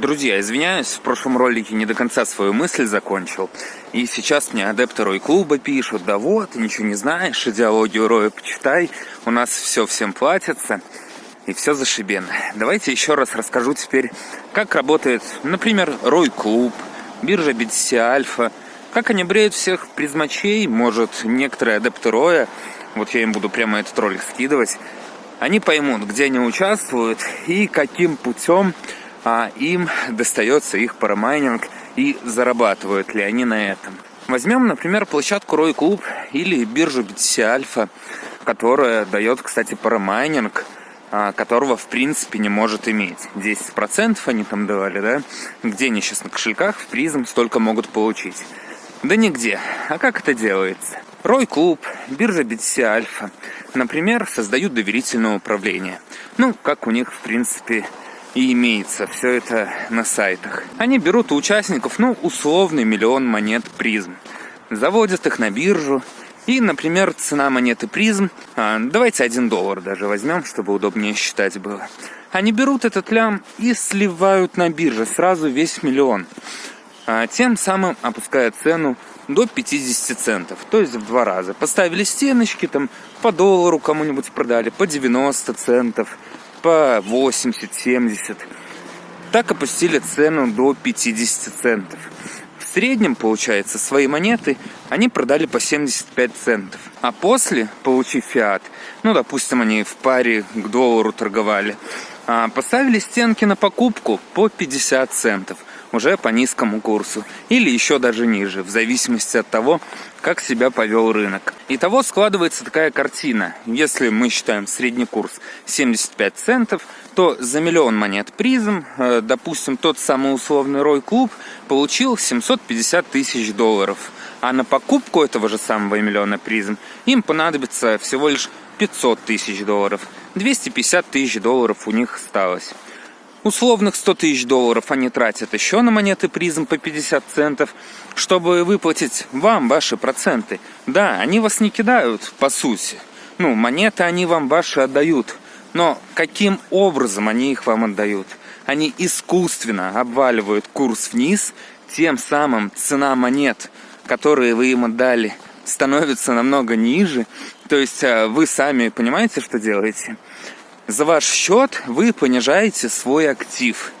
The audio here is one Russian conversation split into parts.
Друзья, извиняюсь, в прошлом ролике не до конца свою мысль закончил. И сейчас мне адепты Рой клуба пишут, да вот, ничего не знаешь, идеологию Роя почитай, у нас все всем платится, и все зашибенно. Давайте еще раз расскажу теперь, как работает, например, Рой клуб, биржа BTC Альфа, как они бреют всех призмачей, может, некоторые адепты Роя, вот я им буду прямо этот ролик скидывать, они поймут, где они участвуют и каким путем а им достается их парамайнинг и зарабатывают ли они на этом. Возьмем, например, площадку Рой Клуб или биржу BTC Альфа, которая дает, кстати, парамайнинг, а, которого в принципе не может иметь. 10% они там давали, да? Где они сейчас на кошельках в призм столько могут получить? Да нигде. А как это делается? Рой Клуб, биржа BTC Альфа, например, создают доверительное управление. Ну, как у них, в принципе, и имеется все это на сайтах. Они берут у участников, ну, условный миллион монет призм, заводят их на биржу, и, например, цена монеты призм, а, давайте один доллар даже возьмем, чтобы удобнее считать было. Они берут этот лям и сливают на бирже сразу весь миллион, а, тем самым опуская цену до 50 центов, то есть в два раза. Поставили стеночки, там по доллару кому-нибудь продали, по 90 центов – по 80-70. Так опустили цену до 50 центов. В среднем, получается, свои монеты они продали по 75 центов. А после, получив фиат, ну, допустим, они в паре к доллару торговали, а, поставили стенки на покупку по 50 центов уже по низкому курсу или еще даже ниже, в зависимости от того, как себя повел рынок. Итого складывается такая картина. Если мы считаем средний курс 75 центов, то за миллион монет призм, э, допустим, тот самый условный Рой Клуб получил 750 тысяч долларов. А на покупку этого же самого миллиона призм им понадобится всего лишь 500 тысяч долларов. 250 тысяч долларов у них осталось. Условных 100 тысяч долларов они тратят еще на монеты призм по 50 центов, чтобы выплатить вам ваши проценты. Да, они вас не кидают, по сути. Ну, монеты они вам ваши отдают. Но каким образом они их вам отдают? Они искусственно обваливают курс вниз, тем самым цена монет, которые вы им отдали, становится намного ниже. То есть а, вы сами понимаете, что делаете? За ваш счет вы понижаете свой актив.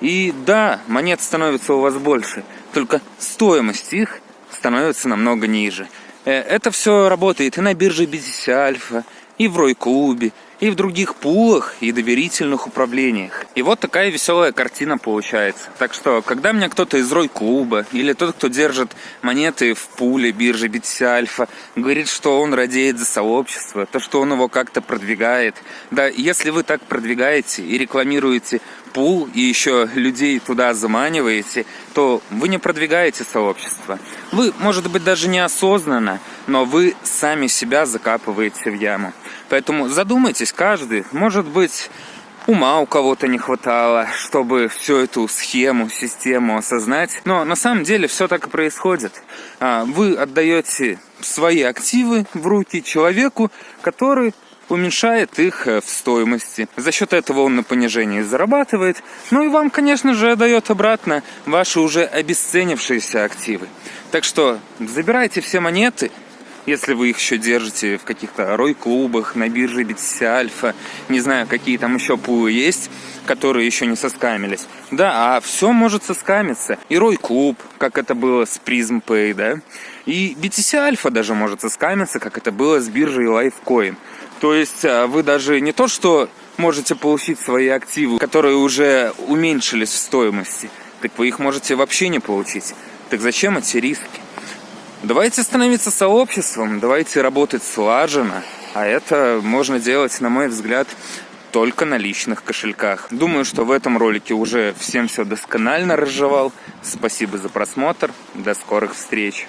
И да, монет становится у вас больше, только стоимость их становится намного ниже. Э, это все работает и на бирже BTC Альфа, и в Рой-клубе, и в других пулах и доверительных управлениях. И вот такая веселая картина получается. Так что, когда меня кто-то из Рой-клуба или тот, кто держит монеты в пуле биржи BTC Альфа, говорит, что он радеет за сообщество, то, что он его как-то продвигает. Да, если вы так продвигаете и рекламируете пул и еще людей туда заманиваете, то вы не продвигаете сообщество. Вы, может быть, даже неосознанно, но вы сами себя закапываете в яму. Поэтому задумайтесь каждый, может быть, ума у кого-то не хватало, чтобы всю эту схему, систему осознать. Но на самом деле все так и происходит. А, вы отдаете свои активы в руки человеку, который уменьшает их э, в стоимости. За счет этого он на понижении зарабатывает. Ну и вам, конечно же, дает обратно ваши уже обесценившиеся активы. Так что забирайте все монеты, если вы их еще держите в каких-то рой-клубах, на бирже BTC Альфа, не знаю, какие там еще пулы есть, которые еще не соскамились. Да, а все может соскамиться. И рой-клуб, как это было с Prism Pay, да, и BTC Альфа даже может соскамиться, как это было с биржей Lifecoin. То есть а, вы даже не то, что можете получить свои активы, которые уже уменьшились в стоимости, так вы их можете вообще не получить. Так зачем эти риски? Давайте становиться сообществом, давайте работать слаженно. А это можно делать, на мой взгляд, только на личных кошельках. Думаю, что в этом ролике уже всем все досконально разжевал. Спасибо за просмотр. До скорых встреч.